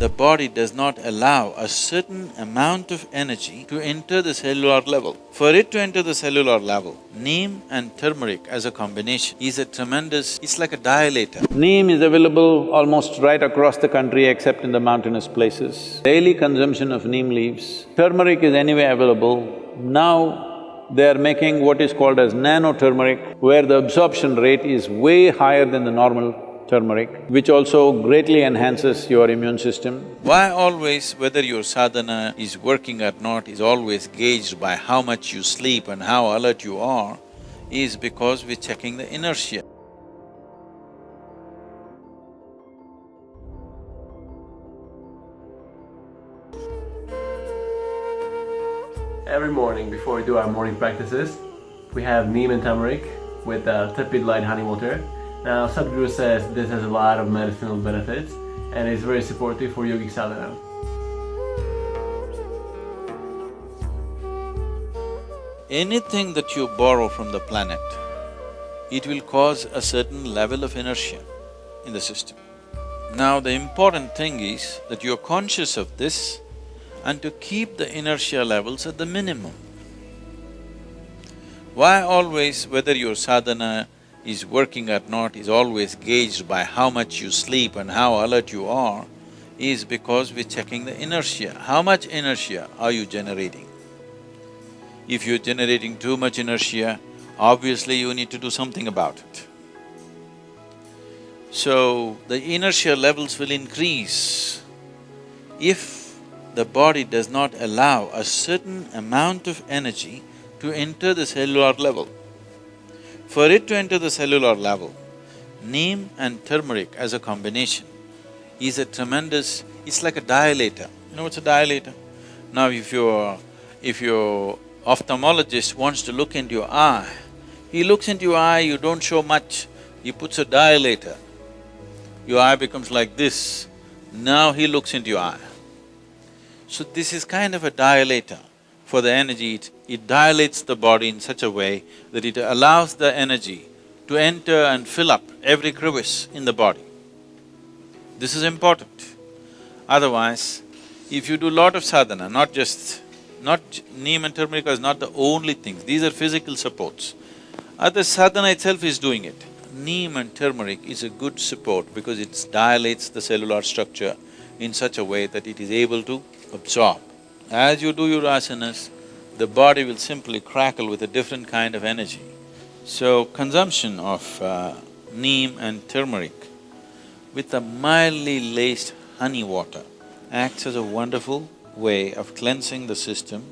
the body does not allow a certain amount of energy to enter the cellular level. For it to enter the cellular level, neem and turmeric as a combination is a tremendous… it's like a dilator. Neem is available almost right across the country except in the mountainous places. Daily consumption of neem leaves. Turmeric is anyway available. Now, they are making what is called as nano turmeric, where the absorption rate is way higher than the normal turmeric, which also greatly enhances your immune system. Why always, whether your sadhana is working or not, is always gauged by how much you sleep and how alert you are, is because we're checking the inertia. Every morning before we do our morning practices, we have neem and turmeric with uh, tepid light honey water now Sadhguru says this has a lot of medicinal benefits and is very supportive for yogic sadhana. Anything that you borrow from the planet, it will cause a certain level of inertia in the system. Now the important thing is that you're conscious of this and to keep the inertia levels at the minimum. Why always, whether your sadhana is working or not is always gauged by how much you sleep and how alert you are, is because we're checking the inertia. How much inertia are you generating? If you're generating too much inertia, obviously you need to do something about it. So, the inertia levels will increase if the body does not allow a certain amount of energy to enter the cellular level. For it to enter the cellular level, neem and turmeric as a combination is a tremendous… it's like a dilator. You know what's a dilator? Now if your… if your ophthalmologist wants to look into your eye, he looks into your eye, you don't show much, he puts a dilator. Your eye becomes like this, now he looks into your eye. So this is kind of a dilator for the energy, it, it dilates the body in such a way that it allows the energy to enter and fill up every crevice in the body. This is important. Otherwise, if you do lot of sadhana, not just… not… neem and turmeric is not the only things, these are physical supports. Other sadhana itself is doing it. Neem and turmeric is a good support because it dilates the cellular structure in such a way that it is able to absorb. As you do your asanas, the body will simply crackle with a different kind of energy. So, consumption of uh, neem and turmeric with a mildly laced honey water acts as a wonderful way of cleansing the system,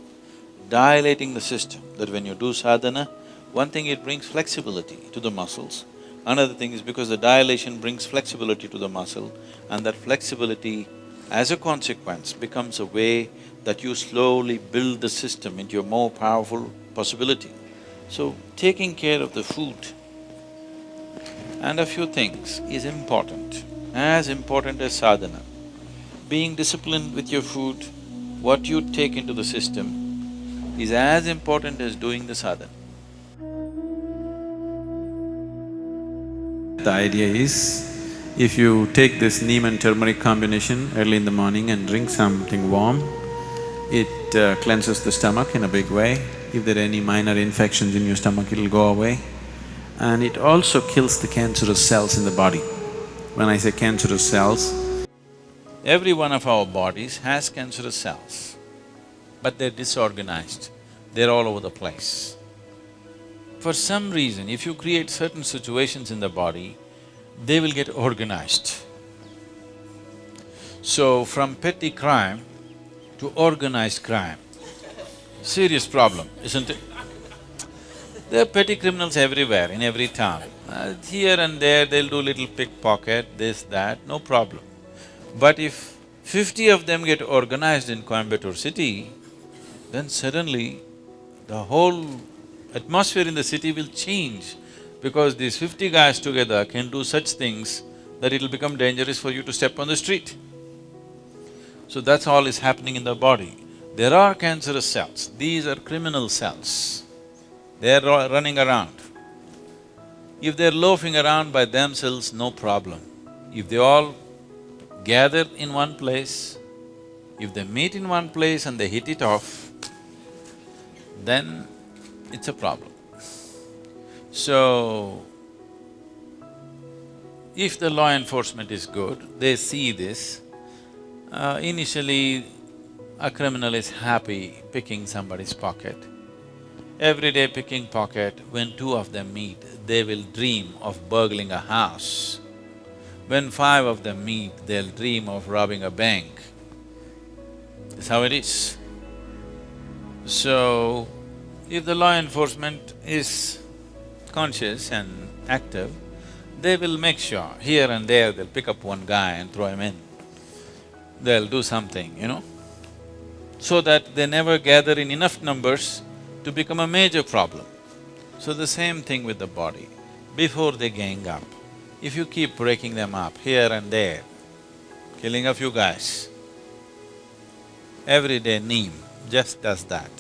dilating the system, that when you do sadhana, one thing it brings flexibility to the muscles, another thing is because the dilation brings flexibility to the muscle and that flexibility as a consequence becomes a way that you slowly build the system into a more powerful possibility. So, taking care of the food and a few things is important, as important as sadhana. Being disciplined with your food, what you take into the system is as important as doing the sadhana. The idea is, if you take this neem and turmeric combination early in the morning and drink something warm, it uh, cleanses the stomach in a big way. If there are any minor infections in your stomach, it'll go away. And it also kills the cancerous cells in the body. When I say cancerous cells, Every one of our bodies has cancerous cells, but they're disorganized, they're all over the place. For some reason, if you create certain situations in the body, they will get organized. So, from petty crime, to organized crime. Serious problem, isn't it? There are petty criminals everywhere, in every town. Uh, here and there, they'll do little pickpocket, this, that, no problem. But if fifty of them get organized in Coimbatore city, then suddenly the whole atmosphere in the city will change because these fifty guys together can do such things that it'll become dangerous for you to step on the street. So that's all is happening in the body. There are cancerous cells, these are criminal cells. They're running around. If they're loafing around by themselves, no problem. If they all gather in one place, if they meet in one place and they hit it off, then it's a problem. So, if the law enforcement is good, they see this, uh, initially a criminal is happy picking somebody's pocket. Every day picking pocket, when two of them meet, they will dream of burgling a house. When five of them meet, they'll dream of robbing a bank. That's how it is. So, if the law enforcement is conscious and active, they will make sure, here and there they'll pick up one guy and throw him in. They'll do something, you know, so that they never gather in enough numbers to become a major problem. So the same thing with the body. Before they gang up, if you keep breaking them up here and there, killing a few guys, every day neem just does that.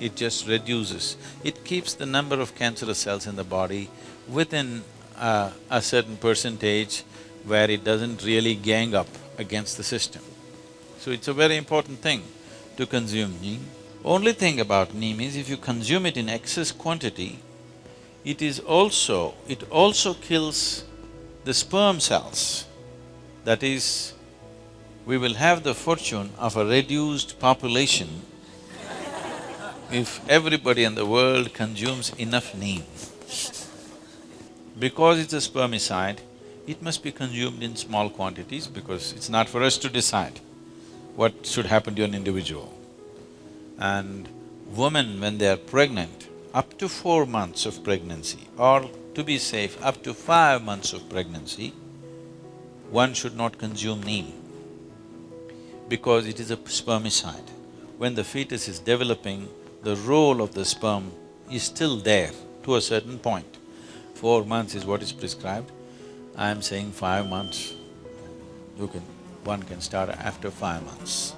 It just reduces, it keeps the number of cancerous cells in the body within uh, a certain percentage where it doesn't really gang up against the system. So it's a very important thing to consume neem. Only thing about neem is if you consume it in excess quantity, it is also… it also kills the sperm cells. That is, we will have the fortune of a reduced population if everybody in the world consumes enough neem. Because it's a spermicide, it must be consumed in small quantities because it's not for us to decide what should happen to an individual. And women, when they are pregnant, up to four months of pregnancy or to be safe, up to five months of pregnancy, one should not consume neem because it is a spermicide. When the fetus is developing, the role of the sperm is still there to a certain point. Four months is what is prescribed. I am saying five months, you can… one can start after five months.